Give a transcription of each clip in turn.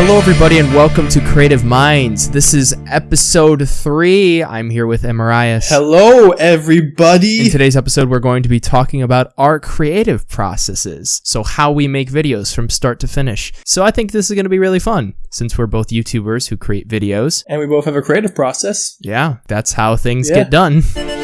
Hello, everybody, and welcome to Creative Minds. This is episode three. I'm here with Emarias. Hello, everybody. In today's episode, we're going to be talking about our creative processes. So, how we make videos from start to finish. So, I think this is going to be really fun since we're both YouTubers who create videos. and we both have a creative process. Yeah, that's how things Yeah. get done.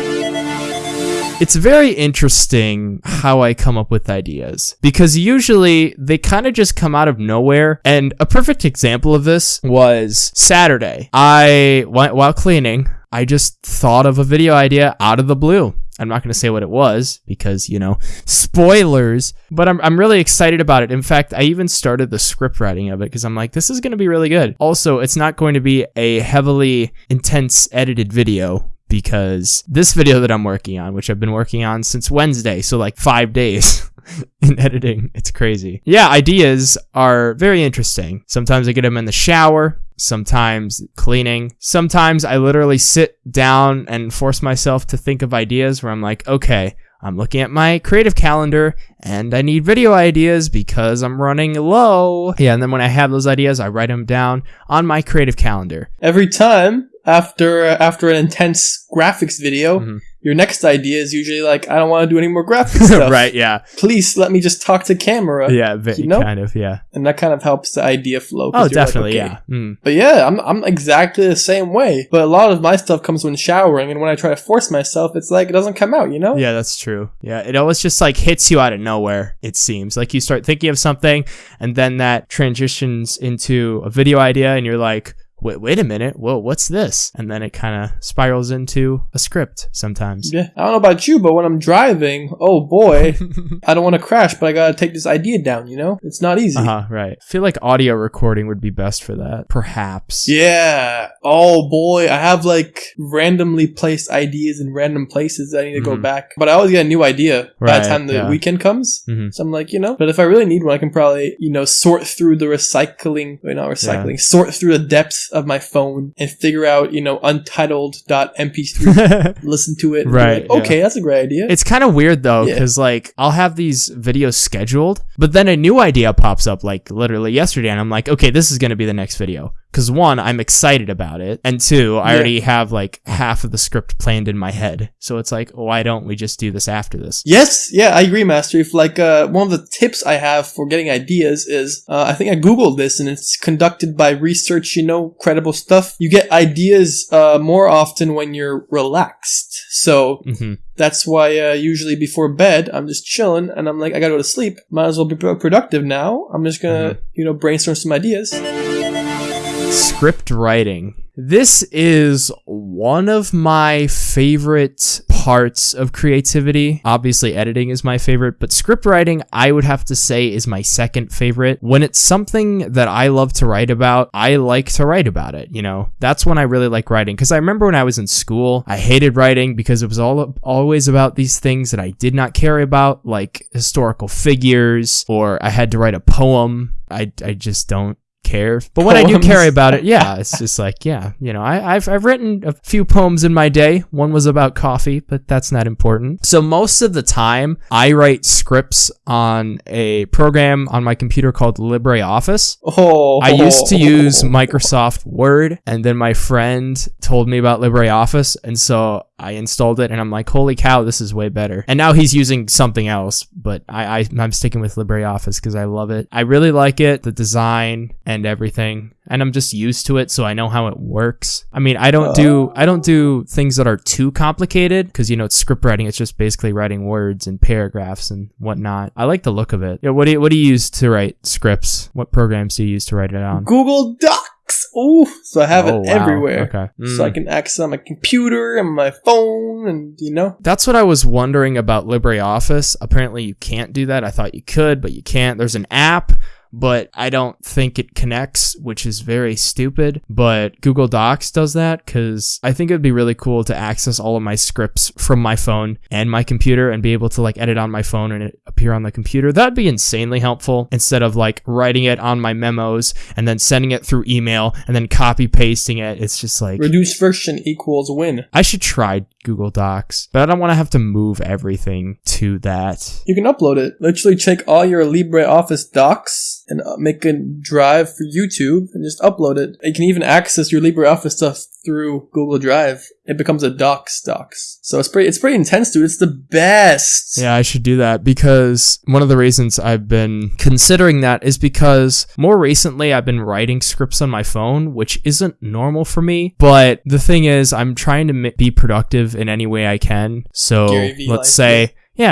It's very interesting how I come up with ideas because usually they kind of just come out of nowhere. And a perfect example of this was Saturday. I went while cleaning, I just thought of a video idea out of the blue. I'm not going to say what it was because, you know, spoilers, but I'm, I'm really excited about it. In fact, I even started the script writing of it because I'm like, this is going to be really good. Also, it's not going to be a heavily intense edited video because this video that I'm working on, which I've been working on since Wednesday, so like five days in editing, it's crazy. Yeah, ideas are very interesting. Sometimes I get them in the shower, sometimes cleaning. Sometimes I literally sit down and force myself to think of ideas where I'm like, okay, I'm looking at my creative calendar and I need video ideas because I'm running low. Yeah, and then when I have those ideas, I write them down on my creative calendar. Every time after after an intense graphics video, Mhm. your next idea is usually like, I don't want to do any more graphics stuff. right, yeah. Please let me just talk to camera. Yeah, vi- You know? kind of, yeah. And that kind of helps the idea flow. Oh, you're like, definitely, okay. yeah. Mm. But yeah, I'm I'm exactly the same way. But a lot of my stuff comes when showering, and when I try to force myself, it's like it doesn't come out. You know? Yeah, that's true. Yeah, it always just like hits you out of nowhere, it seems. Like you start thinking of something and then that transitions into a video idea and you're like, wait, wait a minute, whoa, what's this? And then it kind of spirals into a script sometimes. Yeah. I don't know about you, but when I'm driving, oh boy, I don't want to crash, but I gotta take this idea down. You know? It's not easy. Uh huh, right. I feel like audio recording would be best for that. Perhaps. Yeah. Oh boy, I have like randomly placed ideas in random places that I need to go Mhm. back. But I always get a new idea by the time the yeah. weekend comes. Mhm. So I'm like, you know, but if I really need one, I can probably, you know, sort through the recycling, wait, not recycling, sort through the depths of my phone and figure out, you know, untitled.mp3, listen to it. Right, like, okay, that's a great idea. It's kind of weird though, Yeah. because like I'll have these videos scheduled, but then a new idea pops up like literally yesterday, and I'm like, okay, this is gonna be the next video. Because one, I'm excited about it, and two, I Yeah. already have like half of the script planned in my head. So it's like, why don't we just do this after this? Yes, yeah, I agree, Master. If like uh, one of the tips I have for getting ideas is, uh, I think I googled this, and it's conducted by research. You know, credible stuff. You get ideas uh, more often when you're relaxed. So hmm that's why uh, usually before bed I'm just chilling, and I'm like, I gotta go to sleep. Might as well be productive now. I'm just gonna, you know, brainstorm some ideas. Script writing. This is one of my favorite parts of creativity. Obviously, editing is my favorite, but script writing, I would have to say, is my second favorite. When it's something that I love to write about, I like to write about it. You know, that's when I really like writing. Because I remember when I was in school, I hated writing because it was all always about these things that I did not care about, like historical figures, or I had to write a poem. I, I just don't care. But when I do care about it, yeah, it's just like, yeah, you know, I, I've, I've written a few poems in my day. One was about coffee, but that's not important. So most of the time, I write scripts on a program on my computer called LibreOffice. Oh, I used to use Microsoft Word, and then my friend told me about LibreOffice, and so I installed it, and I'm like, holy cow, this is way better. And now he's using something else, but I, I I'm sticking with LibreOffice because I love it. I really like it, the design and everything, and I'm just used to it, so I know how it works. I mean, I don't do oh. I don't do things that are too complicated because you know it's script writing. It's just basically writing words and paragraphs and whatnot. I like the look of it. Yeah, what do you, what do you use to write scripts? What programs do you use to write it on? Google Docs. Ooh, so I have Oh, it wow. everywhere. Okay. So I Mm. can access on my computer and my phone, and you know, That's what I was wondering about LibreOffice. Apparently, you can't do that. I thought you could, but you can't. There's an app but I don't think it connects, which is very stupid. But Google Docs does that because I think it'd be really cool to access all of my scripts from my phone and my computer and be able to like edit on my phone and it appear on the computer. That'd be insanely helpful instead of like writing it on my memos and then sending it through email and then copy pasting it. It's just like Reduce friction equals win. I should try Google Docs, but I don't want to have to move everything to that. You can upload it. Literally check all your LibreOffice docs and uh, make a drive for YouTube and just upload it. You can even access your LibreOffice stuff through Google Drive. It becomes a docs docs. So it's pretty it's pretty intense, dude. It's the best. Yeah, I should do that because one of the reasons I've been considering that is because more recently I've been writing scripts on my phone, which isn't normal for me. But the thing is, I'm trying to be productive in any way I can. So let's life, say. Yeah,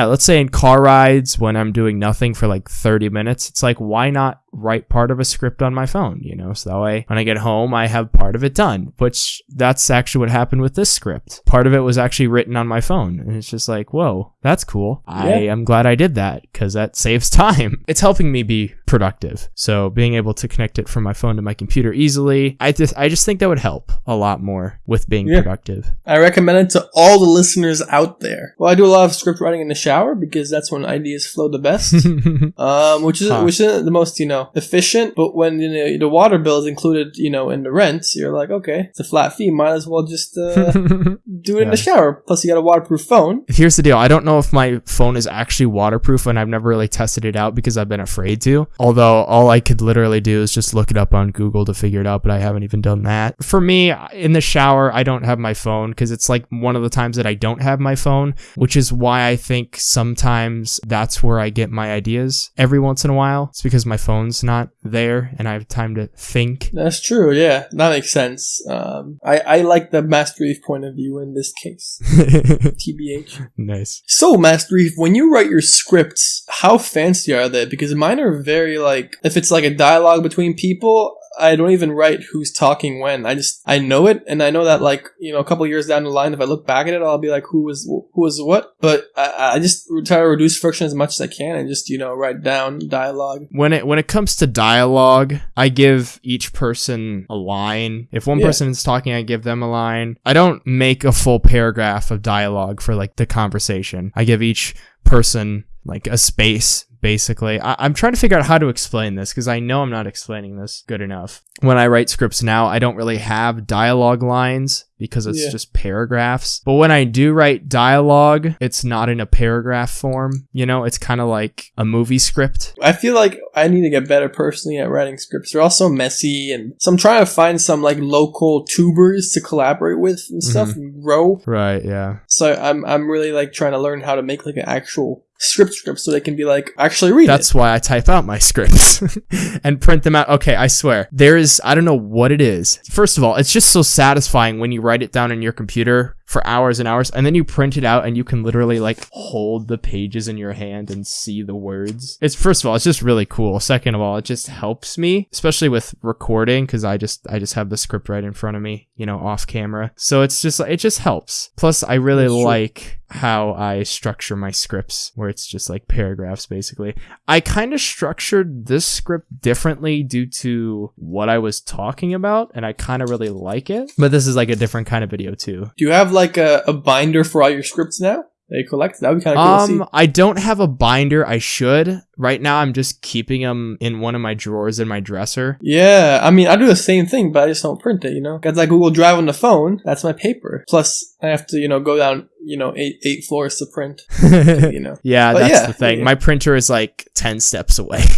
let's say in car rides when I'm doing nothing for like 30 minutes, it's like, why not write part of a script on my phone, you know? So that way when I get home, I have part of it done, which that's actually what happened with this script. Part of it was actually written on my phone. And it's just like, whoa, that's cool. I am glad I did that because that saves time. It's helping me be productive. So being able to connect it from my phone to my computer easily, I just, I just think that would help a lot more with being Yeah. productive. I recommend it to all the listeners out there. Well, I do a lot of script writing in the shower because that's when ideas flow the best. um, which is Huh. which isn't the most you know efficient. But when you know, the water bill is included, you know, in the rent, you're like, okay, it's a flat fee. Might as well just uh, do it in the shower. Plus, you got a waterproof phone. Here's the deal. I don't know if my phone is actually waterproof and I've never really tested it out because I've been afraid to. Although all I could literally do is just look it up on Google to figure it out, but I haven't even done that. For me, in the shower, I don't have my phone because it's like one of the times that I don't have my phone, which is why I think sometimes that's where I get my ideas every once in a while. It's because my phone's not there and I have time to think. That's true. Yeah, that makes sense. Um, I I like the Master ETH point of view in this case. TBH. nice. So, Master ETH, when you write your scripts, how fancy are they? Because mine are very like, if it's like a dialogue between people, I don't even write who's talking when. I just I know it, and I know that like you know a couple years down the line, if I look back at it, I'll be like, who was who was what. But I, I just try to reduce friction as much as I can, and just you know write down dialogue. when it when it comes to dialogue, I give each person a line. If one Yeah. person is talking, I give them a line. I don't make a full paragraph of dialogue for like the conversation. I give each person like a space basically. I- i'm trying to figure out how to explain this because i know i'm not explaining this good enough. When i write scripts now i don't really have dialogue lines because it's Yeah. just paragraphs. But when i do write dialogue it's not in a paragraph form. You know it's kind of like a movie script. I feel like I need to get better personally at writing scripts. They're all so messy, and so I'm trying to find some like local tubers to collaborate with and stuff and grow. right yeah. So I'm I'm really like trying to learn how to make like an actual script script so they can be like actually read That's it. why I type out my scripts and print them out. Okay, I swear. There is, I don't know what it is. First of all, it's just so satisfying when you write it down in your computer for hours and hours and then you print it out and you can literally like hold the pages in your hand and see the words. It's first of all, it's just really cool. Second of all, it just helps me, especially with recording cuz I just I just have the script right in front of me, you know, off camera. So it's just it just helps. Plus I really That's true. like how I structure my scripts where it's just like paragraphs basically. I kind of structured this script differently due to what I was talking about and I kind of really like it. But this is like a different kind of video too. Do you have like a, a binder for all your scripts now that you collect? That would be kind of cool to Um, I don't have a binder. I should. Right now, I'm just keeping them in one of my drawers in my dresser. Yeah, I mean I do the same thing, but I just don't print it. You know, got that Google Drive on the phone. That's my paper. Plus I have to you know go down you know eight eight floors to print. You know. yeah, But that's yeah, the thing. yeah. My printer is like 10 steps away.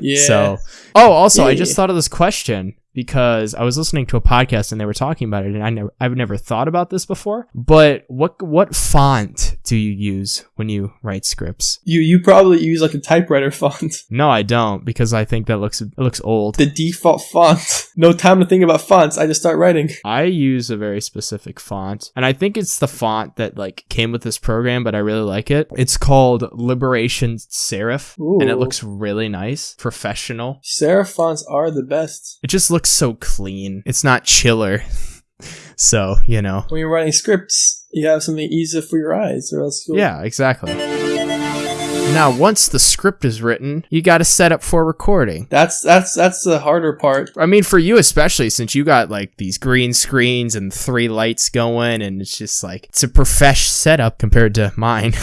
Yeah. So, oh, also, I Yeah. just thought of this question because I was listening to a podcast and they were talking about it, and I never, I've never thought about this before. But what, what font do you use when you write scripts? You you probably use like a typewriter font. No, I don't because I think that looks, it looks old. The default font. No time to think about fonts. I just start writing. I use a very specific font, and I think it's the font that like came with this program, but I really like it. It's called Liberation Serif, and it looks really nice, professional. Serif fonts are the best. It just looks so clean. It's not chiller. so, you know. When you're writing scripts, you have something easier for your eyes, or else you'll Yeah, exactly. Now, once the script is written, you got to set up for recording. That's that's that's the harder part. I mean, for you especially, since you got like these green screens and three lights going, and it's just like it's a profesh setup compared to mine.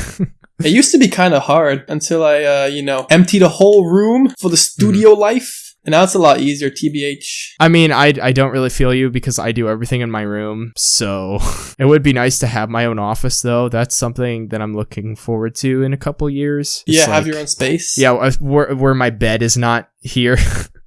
It used to be kind of hard until I, uh, you know, emptied a whole room for the studio Mm-hmm. life. And now it's a lot easier, TBH. I mean, I, I don't really feel you because I do everything in my room. So it would be nice to have my own office, though. That's something that I'm looking forward to in a couple years. It's Yeah, have your own space. Yeah, uh, where, where my bed is not here,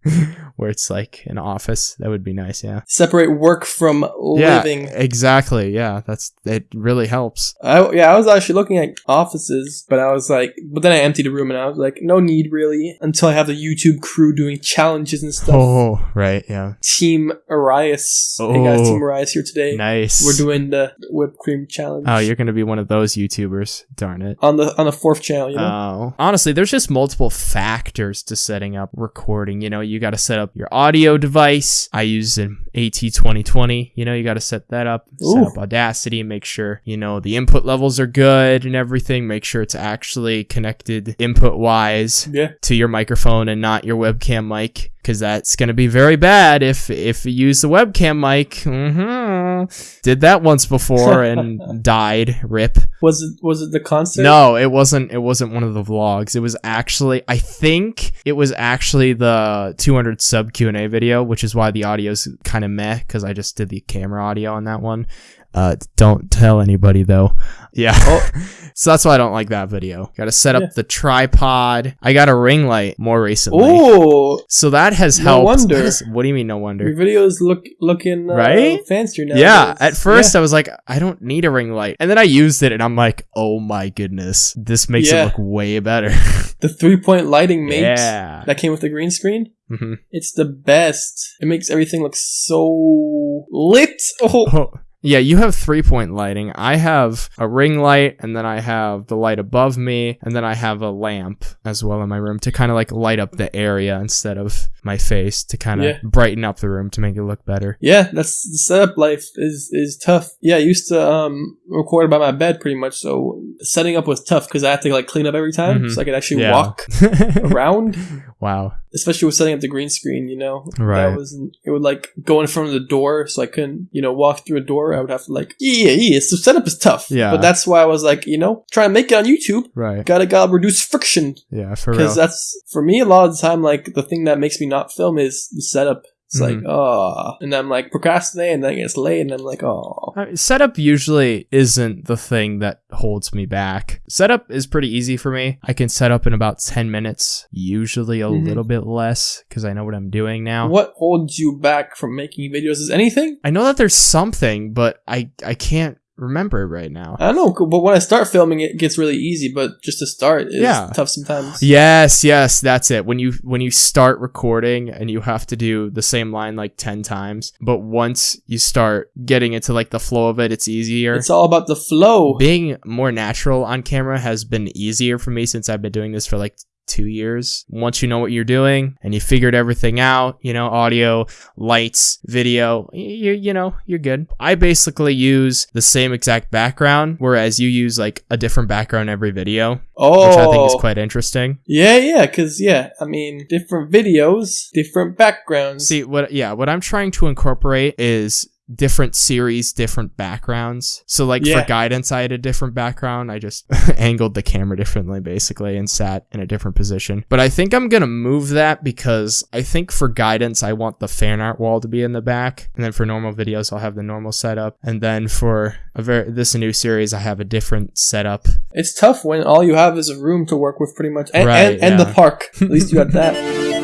where it's like an office. That would be nice. Yeah. Separate work from Yeah, living. exactly. Yeah, that's it. Really helps. I, yeah, I was actually looking at offices, but I was like, but then I emptied the room and I was like, no need really until I have the YouTube crew doing challenges and stuff. Oh, right. Yeah. Team Arias. Hey guys, Oh, Team Arias here today. Nice. We're doing the whipped cream challenge. Oh, you're gonna be one of those YouTubers. Darn it. on the on the fourth channel, you know. Oh, honestly, there's just multiple factors to setting up recording. You know, you got to set up your audio device. I use an AT2020. You know, you got to set that up, set up Audacity, make sure, you know, the input levels are good and everything. Make sure it's actually connected input wise yeah. to your microphone and not your webcam mic because that's going to be very bad if if you use the webcam mic. hmm Did that once before and died. Rip. Was it was it the concert? No, it wasn't. It wasn't one of the vlogs. It was actually, I think it was actually the 200 sub Q and A video, which is why the audio's kind of meh because I just did the camera audio on that one. Uh, don't tell anybody though. Yeah. Oh. so that's why I don't like that video. Got to set up Yeah. the tripod. I got a ring light more recently. Oh, So that has No helped. wonder. what do you mean no wonder. your videos look looking uh, Right? fancier now. Yeah, at first I was like, I don't need a ring light. And then I used it and I'm like, oh my goodness, this makes Yeah. it look way better. the three point lighting mate yeah. that came with the green screen. Mm-hmm. It's the best. It makes everything look so lit. Oh, Oh, yeah, you have three point lighting. I have a ring light, and then I have the light above me, and then I have a lamp as well in my room to kind of like light up the area instead of my face to kind of Yeah. brighten up the room to make it look better. yeah, that's the setup life is is tough. Yeah, I used to um record by my bed pretty much, so setting up was tough because I had to like clean up every time Mhm. so I could actually Yeah. walk around. Wow. especially with setting up the green screen, you know, Right. that was it would like go in front of the door, so I couldn't, you know, walk through a door. I would have to like, yeah, yeah. So setup is tough. Yeah. but that's why I was like, you know, trying to make it on YouTube. Right. Gotta gotta reduce friction Yeah, for real. because that's for me a lot of the time. Like the thing that makes me not film is the setup. It's like, Mhm. oh, and I'm like procrastinating, and then it gets late, and I'm like, oh, Uh, Setup usually isn't the thing that holds me back. Setup is pretty easy for me. I can set up in about 10 minutes, usually a Mhm. little bit less because I know what I'm doing now. what holds you back from making videos? Is anything? I know that there's something, but I I can't remember right now. I don't know, but when I start filming, it gets really easy. But just to start is Yeah. tough sometimes. Yes, yes, that's it. When you when you start recording and you have to do the same line like 10 times, but once you start getting into like the flow of it, it's easier. It's all about the flow. being more natural on camera has been easier for me since I've been doing this for like two years. Once you know what you're doing and you figured everything out, you know, audio, lights, video, you you know, you're good. I basically use the same exact background, whereas you use like a different background every video, Oh, which I think is oh. quite interesting. yeah, yeah, because yeah, I mean, different videos, different backgrounds. See what yeah, what I'm trying to incorporate is different series, different backgrounds. So like Yeah. for guidance I had a different background. I just angled the camera differently basically and sat in a different position. But I think I'm going to move that because I think for guidance I want the fan art wall to be in the back and then for normal videos I'll have the normal setup and then for a very this new series I have a different setup. It's tough when all you have is a room to work with, pretty much, and Right, and, and the park. At least you got that.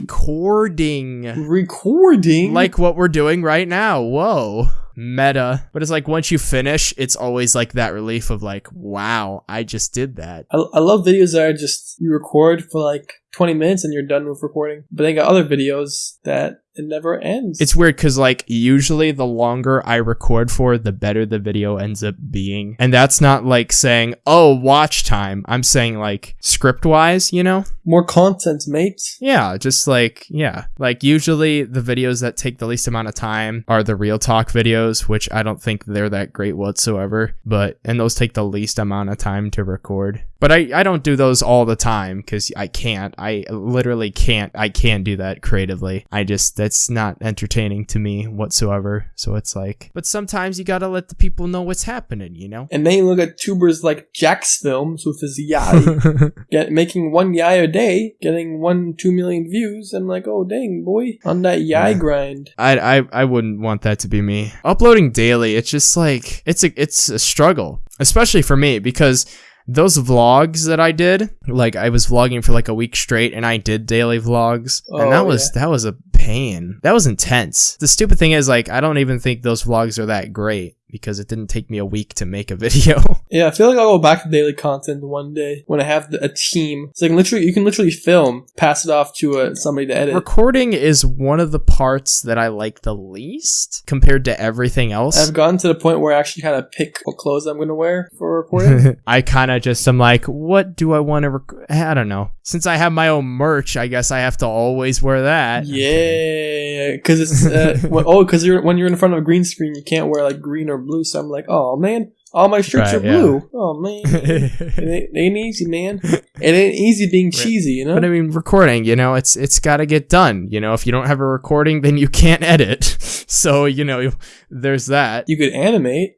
Recording Recording, like what we're doing right now. Whoa. Meta. But it's like once you finish, it's always like that relief of like, wow, I just did that. I, I love videos that are just you record for like 20 minutes and you're done with recording. But then you got other videos that it never ends. It's weird because like usually the longer I record for, the better the video ends up being. And that's not like saying, oh, watch time. I'm saying like script wise, you know? more content, mate. Yeah, just like, yeah. Like usually the videos that take the least amount of time are the real talk videos, which I don't think they're that great whatsoever. But, and those take the least amount of time to record. But I, I don't do those all the time because I can't. I literally can't. I can't do that creatively. I just, that's not entertaining to me whatsoever. So it's like, but sometimes you gotta let the people know what's happening, you know? And then you look at tubers like jacksfilms with his YIAY, get making one YIAY a day, getting one two million views. I'm like, oh dang boy, on that YIAY Yeah. grind. I, I I wouldn't want that to be me. Uploading daily, it's just like it's a it's a struggle, especially for me because those vlogs that I did, like I was vlogging for like a week straight and I did daily vlogs and Oh, that was that was a pain. That was intense. The stupid thing is like I don't even think those vlogs are that great because it didn't take me a week to make a video. Yeah, I feel like I'll go back to daily content one day when I have the, a team. So I can literally, you can literally film, pass it off to uh, somebody to edit. Recording is one of the parts that I like the least compared to everything else. I've gotten to the point where I actually kind of pick what clothes I'm going to wear for recording. I kind of just am like, what do I want to? Rec- I don't know. Since I have my own merch, I guess I have to always wear that. yeah, because it's uh, when, oh, because you're when you're in front of a green screen, you can't wear like green or blue. So I'm like, oh man, all my shirts Right, are yeah. blue. Oh man, it ain't, it ain't easy, man. It ain't easy being cheesy, you know. But I mean, recording, you know, it's it's got to get done. You know, if you don't have a recording, then you can't edit. so you know, there's that. you could animate,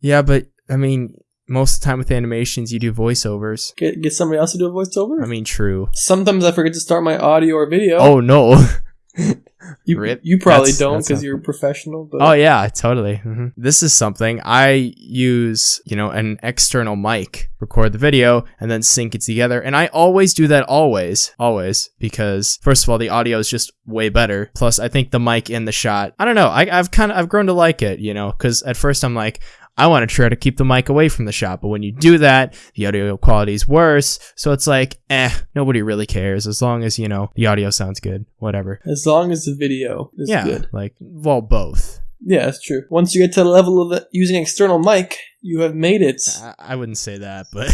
Yeah, but I mean, most of the time with animations, you do voiceovers. get get somebody else to do a voiceover. I mean, true. Sometimes I forget to start my audio or video. Oh no. you, rip. you probably That's- don't because you're a professional. But Oh yeah, totally. hmm This is something I use, you know, an external mic, record the video, and then sync it together. And I always do that always, always, because first of all, the audio is just way better. Plus, I think the mic in the shot, I don't know, I, I've kind of I've grown to like it, you know, because at first I'm like. I want to try to keep the mic away from the shot, but when you do that, the audio quality is worse. So it's like, eh, nobody really cares as long as, you know, the audio sounds good, whatever. as long as the video is yeah, good. like, well, both. Yeah, that's true. Once you get to the level of using external mic, you have made it. I, I wouldn't say that, but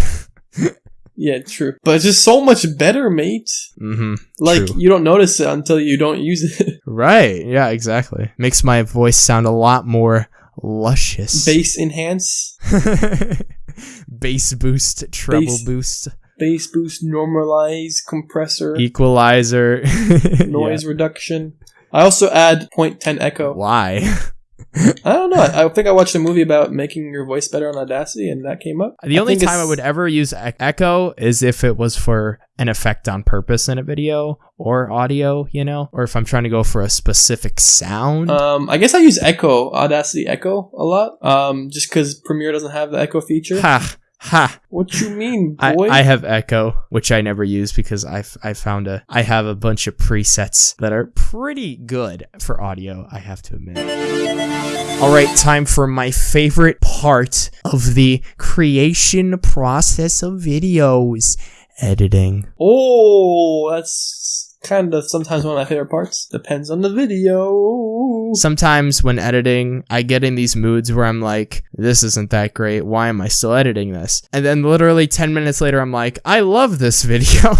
Yeah, true. But it's just so much better, mate. hmm Like True. you don't notice it until you don't use it. right, yeah, exactly. Makes my voice sound a lot more luscious. Bass enhance, Bass boost, treble Bass- boost, bass boost, normalize, compressor, equalizer, noise reduction. I also add 0.10 echo. Why? I don't know. I, I think I watched a movie about making your voice better on Audacity, and that came up. The only think time I would ever use echo is if it was for an effect on purpose in a video or audio, you know, or if I'm trying to go for a specific sound. Um, I guess I use Echo, Audacity Echo, a lot. Um, just because Premiere doesn't have the Echo feature. ha ha. What you mean, I, boy? I have Echo, which I never use because I've I found a I have a bunch of presets that are pretty good for audio. I have to admit. All right, time for my favorite part of the creation process of videos: editing. oh, that's kind of sometimes one of my favorite parts. Depends on the video. Sometimes when editing, I get in these moods where I'm like, this isn't that great. Why am I still editing this? And then literally 10 minutes later, I'm like, I love this video.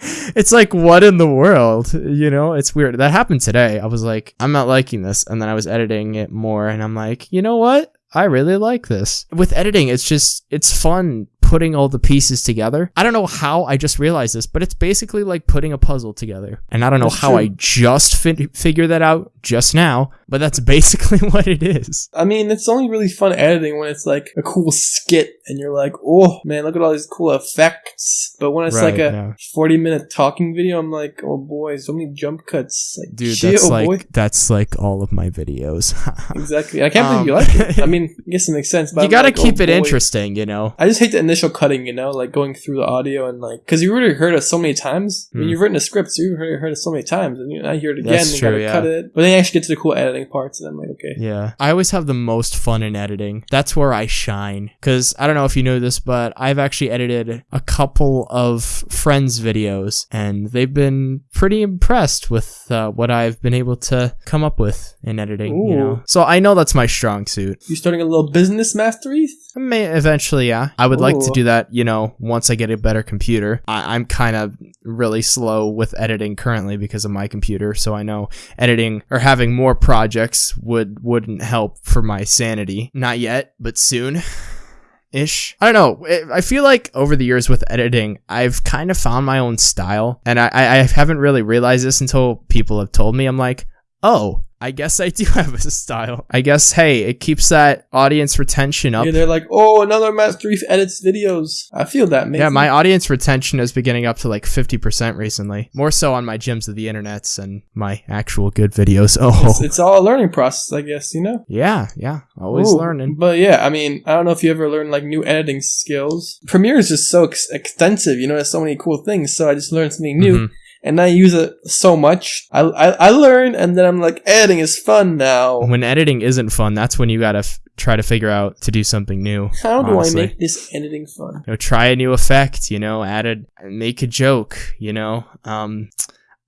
it's like, what in the world? You know, it's weird. That happened today. I was like, I'm not liking this. And then I was editing it more and I'm like, you know what? I really like this. With editing, it's just, it's fun putting all the pieces together. I don't know how I just realized this, but it's basically like putting a puzzle together. And I don't know That's how true. I just fi- figured that out just now, but that's basically what it is. I mean, it's only really fun editing when it's like a cool skit and you're like, oh man, look at all these cool effects. But when it's Right, like a yeah. 40 minute talking video, I'm like, oh boy, so many jump cuts. Like, Dude, chill, that's like boy. that's like all of my videos. Exactly. I can't believe Um, you like it. I mean, I guess it makes sense. But you I'm gotta like, keep oh, it boy. interesting, you know. I just hate the initial cutting, you know, like going through the audio and like, because you already heard it so many times. I mean, Hmm. you've written a script, so you've already heard it so many times, and you I hear it again That's and true, gotta yeah. cut it. But then you actually get to the cool editing parts, and I'm like, okay. Yeah. I always have the most fun in editing. That's where I shine. Cause I don't know if you know this, but I've actually edited a couple of friends' videos and they've been pretty impressed with uh, what I've been able to come up with in editing, you know. Ooh. So I know that's my strong suit. you're starting a little business mastery? I may eventually, yeah. I would like to do that, you know, once I get a better computer. I, I'm kind of really slow with editing currently because of my computer, so I know editing or having more projects would wouldn't help for my sanity. Not yet, but soon. ish. I don't know. I feel like over the years with editing, I've kind of found my own style, and I I haven't really realized this until people have told me. I'm like, oh, I guess I do have a style. I guess hey, it keeps that audience retention up. Yeah, they're like, oh, another Master Reef edits videos. I feel that, man. Yeah, my audience retention is beginning up to like 50% recently. More so on my gems of the internets and my actual good videos. Oh, It's, it's all a learning process, I guess, you know? yeah, yeah. Always Ooh, learning. But yeah, I mean, I don't know if you ever learned like new editing skills. Premiere is just so ex- extensive, you know, there's so many cool things. So I just learned something new Mhm. And I use it so much. I, I, I learn and then I'm like, editing is fun now. When editing isn't fun, that's when you gotta f- try to figure out to do something new. How do honestly. I make this editing fun? You know, try a new effect, you know, add a, make a joke, you know, um,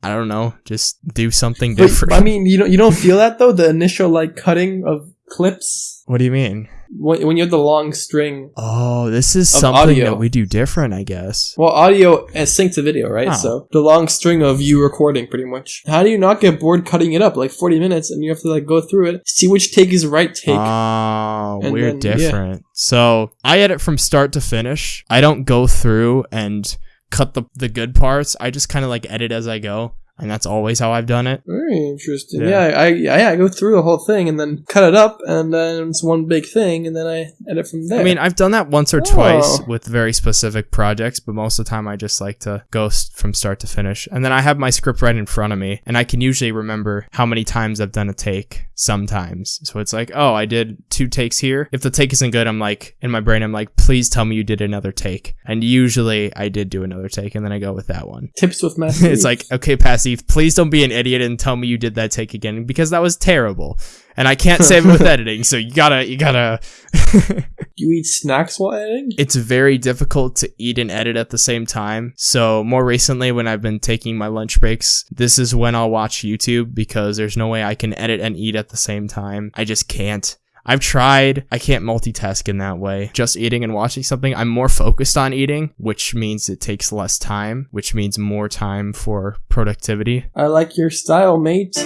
I don't know, just do something different. I mean, you don't, you don't feel that though? The initial like cutting of clips? what do you mean? When, when you have the long string. Oh, this is something audio. that we do different, I guess. Well, audio is synced to video, right? So the long string of you recording, pretty much. How do you not get bored cutting it up like forty minutes, and you have to like go through it, see which take is right take? Oh, And we're then, yeah. different. So I edit from start to finish. I don't go through and cut the the good parts. I just kind of like edit as I go, and that's always how I've done it. Very interesting. Yeah. Yeah, I, I yeah I go through the whole thing and then cut it up, and then it's one big thing, and then I edit from there. I mean, I've done that once or Oh. twice with very specific projects, but most of the time I just like to go s- from start to finish. And then I have my script right in front of me, and I can usually remember how many times I've done a take sometimes. So it's like, oh, I did two takes here. If the take isn't good, I'm like, in my brain, I'm like, please tell me you did another take. And usually I did do another take, and then I go with that one. tips with Master. it's like, okay, Passive, please don't be an idiot and tell me you did that take again because that was terrible. And I can't save it with editing, so you gotta, you gotta. you eat snacks while editing. it's very difficult to eat and edit at the same time. So more recently when I've been taking my lunch breaks, this is when I'll watch YouTube because there's no way I can edit and eat at the same time. I just can't. I've tried. I can't multitask in that way. Just eating and watching something. I'm more focused on eating, which means it takes less time, which means more time for productivity. I like your style, mate.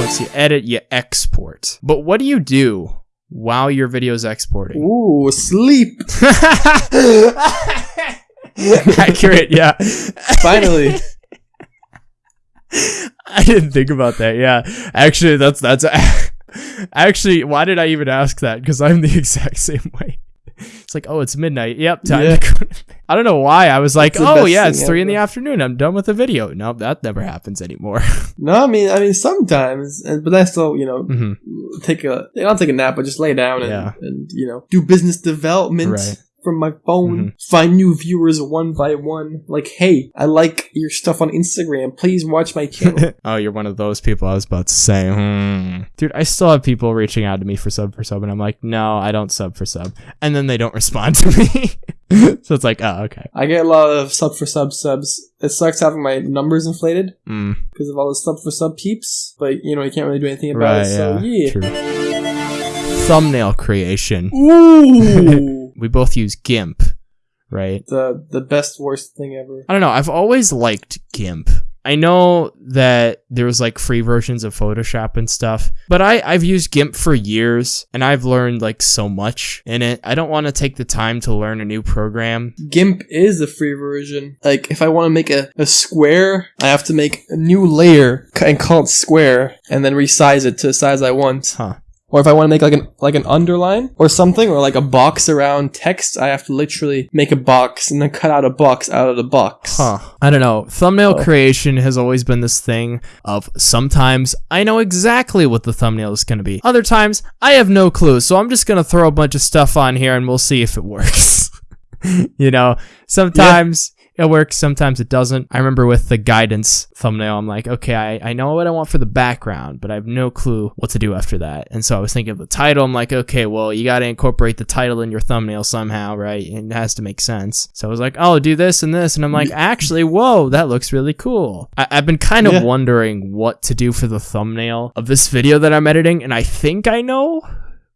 Once you edit, you export. But what do you do while your video is exporting? Ooh, sleep. Accurate, yeah. Finally. I didn't think about that. Yeah, actually, that's that's actually why did I even ask that? Because I'm the exact same way. It's like, oh, it's midnight. Yep, time. Yeah. To go to bed. I don't know why. I was like, oh yeah, it's three in the afternoon. I'm done with the video. Nope, that never happens anymore. No, I mean, I mean, sometimes, but I still, you know, Mhm. take a, I'll take a nap, but just lay down and, Yeah. and you know, do business development Right. From my phone, Mhm. find new viewers one by one. Like, hey, I like your stuff on Instagram. Please watch my channel. oh, you're one of those people I was about to say. Hmm. Dude, I still have people reaching out to me for sub for sub, and I'm like, no, I don't sub for sub, and then they don't respond to me. so it's like, oh, okay. I get a lot of sub for sub subs. It sucks having my numbers inflated Mm, because of all the sub for sub peeps, but you know, you can't really do anything about right. it. So yeah. yeah. True. Thumbnail creation. Ooh, We both use GIMP, right? the the best worst thing ever. I don't know. I've always liked GIMP. I know that there was like free versions of Photoshop and stuff, but I, I've used GIMP for years and I've learned like so much in it. I don't want to take the time to learn a new program. GIMP is a free version. Like, if I want to make a, a square, I have to make a new layer and call it square, and then resize it to the size I want. Huh. Or if I want to make like an like an underline or something, or like a box around text, I have to literally make a box and then cut out a box out of the box. Huh. I don't know. Thumbnail Oh. creation has always been this thing of sometimes I know exactly what the thumbnail is going to be. Other times I have no clue. So I'm just going to throw a bunch of stuff on here and we'll see if it works. you know, sometimes it works, sometimes it doesn't. I remember with the guidance thumbnail, I'm like, okay, I, I know what I want for the background, but I have no clue what to do after that. And so I was thinking of the title. I'm like, okay, well, you got to incorporate the title in your thumbnail somehow, right? It has to make sense. So I was like, oh, do this and this. And I'm like, actually, whoa, that looks really cool. I- I've been kind of Yeah. wondering what to do for the thumbnail of this video that I'm editing. And I think I know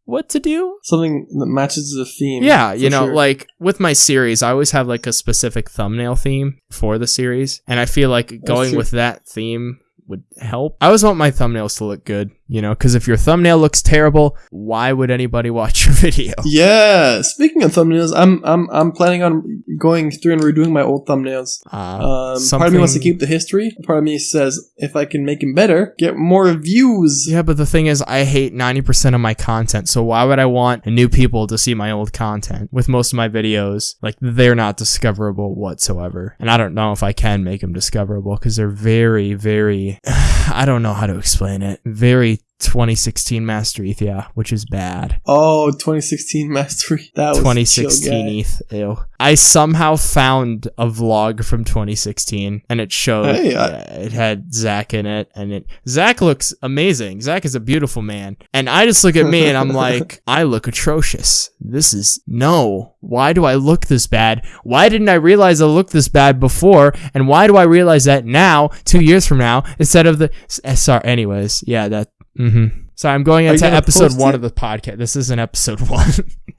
what to do. Something that matches the theme. Yeah, you know, sure. like with my series, I always have like a specific thumbnail theme for the series, and I feel like going with that theme would help. I always want my thumbnails to look good, you know, because if your thumbnail looks terrible, why would anybody watch your video? Yeah. Speaking of thumbnails, I'm I'm I'm planning on going through and redoing my old thumbnails. Uh, Um, part of me wants to keep the history. Part of me says if I can make them better, get more views. Yeah, but the thing is, I hate 90% of my content, so why would I want new people to see my old content? With most of my videos, like, they're not discoverable whatsoever. And I don't know if I can make them discoverable, because they're very, very, I don't know how to explain it. Very 2016 Master ETH, yeah, which is bad. Oh, 2016 mastery. That was 2016 chill. ETH, ew. I somehow found a vlog from 2016, and it showed Hey, I- it had Zach in it, and it Zach looks amazing. Zach is a beautiful man, and I just look at me and I'm like, I look atrocious. This is no. Why do I look this bad? Why didn't I realize I looked this bad before? And why do I realize that now, two years from now, instead of the? s- eh, Sorry. Anyways, yeah, that. Mm-hmm. Sorry, I'm going into episode one it? of the podcast. This isn't episode one.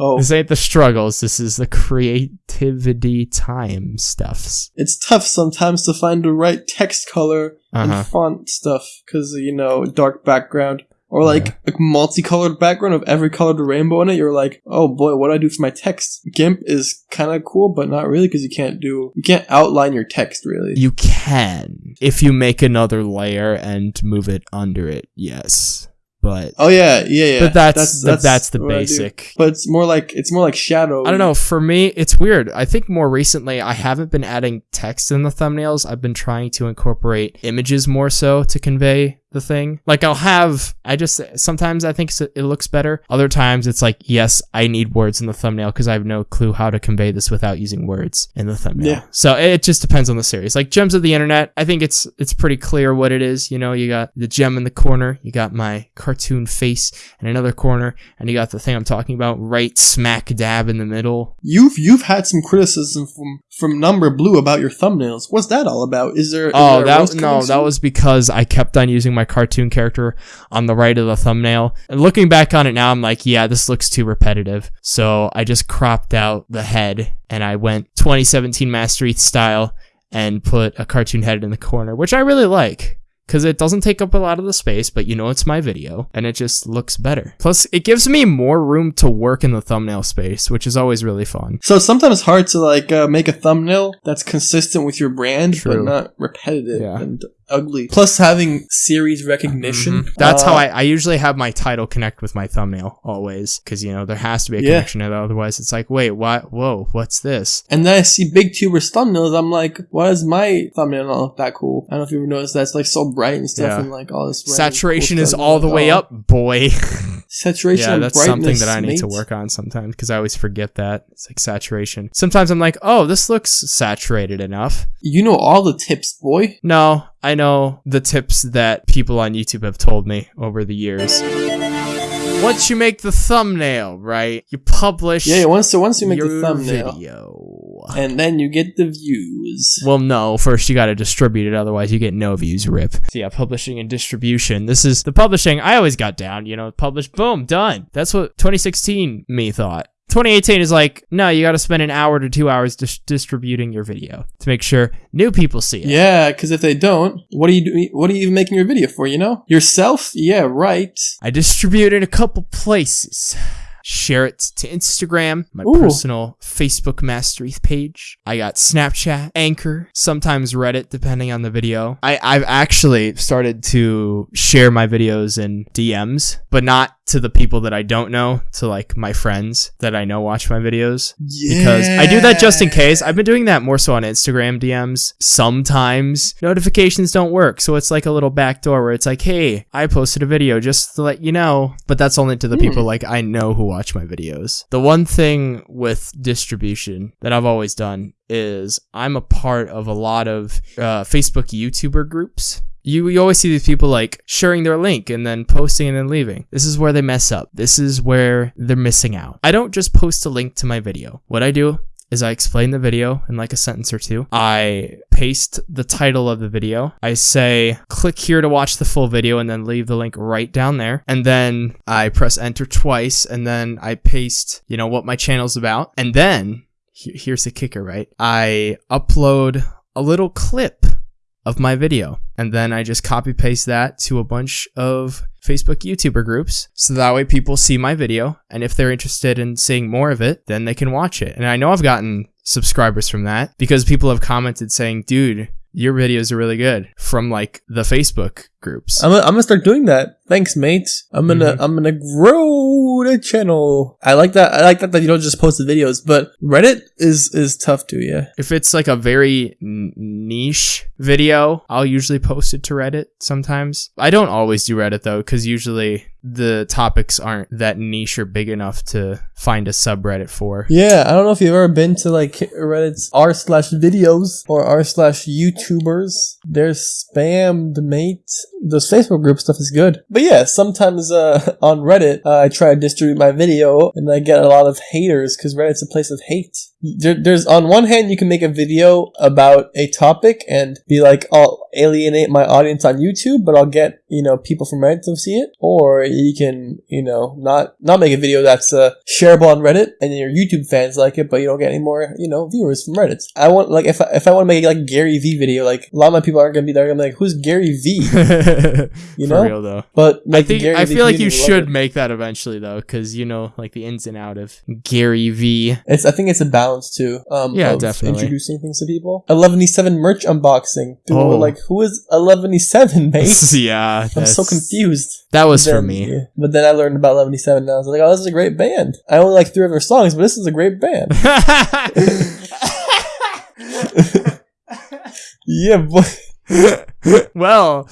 Oh, This ain't the struggles. This is the creativity time stuffs. it's tough sometimes to find the right text color Uh-huh. and font stuff because you know dark background or like a multicolored background of every color of the rainbow in it. You're like, oh boy, what do I do for my text? GIMP is kind of cool, but not really because you can't do you can't outline your text really. You can if you make another layer and move it under it. Yes, but oh yeah, yeah, yeah. but that's that's, that's the what I basic. But it's more like it's more like shadow. I don't know. For me, it's weird. I think more recently, I haven't been adding text in the thumbnails. I've been trying to incorporate images more so to convey the thing. Like I'll have, I just sometimes I think it looks better. Other times it's like, yes, I need words in the thumbnail because I have no clue how to convey this without using words in the thumbnail. Yeah. So it just depends on the series. Like gems of the internet, I think it's it's pretty clear what it is. You know, you got the gem in the corner, you got my cartoon face in another corner, and you got the thing I'm talking about right smack dab in the middle. You've you've had some criticism from from Number Blue about your thumbnails. What's that all about? Is there? is Oh, there that no, that was because I kept on using my cartoon character on the right of the thumbnail. And looking back on it now, I'm like, yeah, this looks too repetitive. So I just cropped out the head and I went 2017 Master ETH style and put a cartoon head in the corner, which I really like. Because it doesn't take up a lot of the space, but you know it's my video, and it just looks better. Plus, it gives me more room to work in the thumbnail space, which is always really fun. So it's sometimes hard to like uh, make a thumbnail that's consistent with your brand, True. but not repetitive Yeah. and ugly. Plus, having series recognition. Mhm. That's how uh, I, I usually have my title connect with my thumbnail always, because you know there has to be a Yeah. connection. Otherwise, it's like, wait, what? Whoa, what's this? And then I see big tubers thumbnails. I'm like, why is my thumbnail not look that cool? I don't know if you ever noticed that. It's like so bright and stuff, Yeah. and like all this. Saturation cool is all the way Oh, up, boy. Saturation. yeah, and that's something that I need to work on sometimes because I always forget that it's like saturation. Sometimes I'm like, oh, this looks saturated enough. You know all the tips, boy. No, I know the tips that people on YouTube have told me over the years. Once you make the thumbnail, right? You publish Yeah, once so once you make the thumbnail, video. and then you get the views. Well, no. First, you got to distribute it. Otherwise, you get no views. Rip. So yeah, publishing and distribution. This is the publishing. I always got down. You know, publish. Boom, done. That's what 2016 me thought. 2018 is like, no, you got to spend an hour to two hours dis- distributing your video to make sure new people see it. Yeah, because if they don't, what are you doing? What are you even making your video for? You know, yourself. Yeah, right. I distribute in a couple places. Share it to Instagram, my Ooh. personal Facebook Master ETH page. I got Snapchat, Anchor, sometimes Reddit, depending on the video. I, I've actually started to share my videos in DMs, but not to the people that I don't know, to like my friends that I know watch my videos. Yeah. Because I do that just in case. I've been doing that more so on Instagram DMs. Sometimes notifications don't work. So it's like a little back door where it's like, hey, I posted a video just to let you know. But that's only to the hmm. people like I know who watch my videos. The one thing with distribution that I've always done is I'm a part of a lot of uh, Facebook YouTuber groups. You, you always see these people like sharing their link and then posting and then leaving. This is where they mess up. This is where they're missing out. I don't just post a link to my video. What I do is I explain the video in like a sentence or two. I paste the title of the video. I say, click here to watch the full video and then leave the link right down there. And then I press enter twice and then I paste, you know, what my channel's about. And then here's the kicker, right? I upload a little clip of my video. And then I just copy paste that to a bunch of Facebook YouTuber groups. So that way people see my video, and if they're interested in seeing more of it, then they can watch it. And I know I've gotten subscribers from that because people have commented saying, dude, your videos are really good from like the Facebook groups. I'm gonna, I'm gonna start doing that. Thanks, mate. I'm gonna Mhm. I'm gonna grow the channel. I like that. I like that that you don't just post the videos, but Reddit is is tough too. Yeah. If it's like a very n- niche video, I'll usually post it to Reddit sometimes. I don't always do Reddit though, because usually the topics aren't that niche or big enough to find a subreddit for. Yeah, I don't know if you've ever been to like Reddit's r slash videos or r slash YouTubers. They're spammed, mate. Those Facebook group stuff is good, but yeah, sometimes uh, on Reddit uh, I try to distribute my video and I get a lot of haters because Reddit's a place of hate. There, there's on one hand you can make a video about a topic and be like, I'll alienate my audience on YouTube, but I'll get you know people from Reddit to see it, or you can you know not not make a video that's uh, shareable on Reddit and your YouTube fans like it, but you don't get any more you know viewers from Reddit. I want like if I, if I want to make like Gary V video, like a lot of my people aren't gonna be there. I'm like, who's Gary V? you know? real though. But I like, the think Gary I V feel like you community will love should it. make that eventually though, because you know like the ins and out of Gary V. It's I think it's a balance too. Um, Yeah, definitely. Introducing things to people. 11E7 merch unboxing. People Oh. were like, "Who is 11E7, mate?" yeah, I'm so confused. That was But for me. But then I learned about 11E7 and I was like, "Oh, this is a great band." I only like three of their songs, but this is a great band. yeah, boy. well,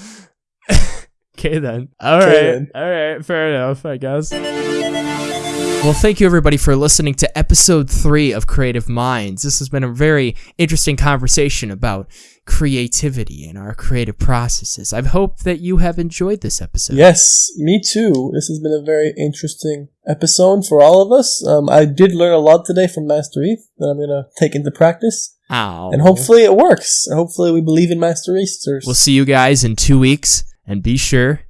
okay then. All Okay right, then. all right, fair enough, I guess. Well, thank you everybody for listening to episode three of Creative Minds. This has been a very interesting conversation about creativity and our creative processes. I hope that you have enjoyed this episode. Yes, me too. This has been a very interesting episode for all of us. Um, I did learn a lot today from Master ETH that I'm gonna take into practice, Ow. and hopefully it works. Hopefully we believe in Master Easters. We'll see you guys in two weeks, and be sure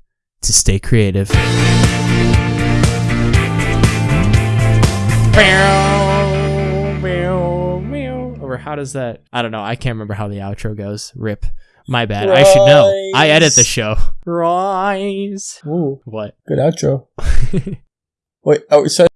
to stay creative. Or how does that? I don't know. I can't remember how the outro goes. Rip. My bad. I should know. I edit the show. Rise. Ooh, What? good outro. Wait, oh, I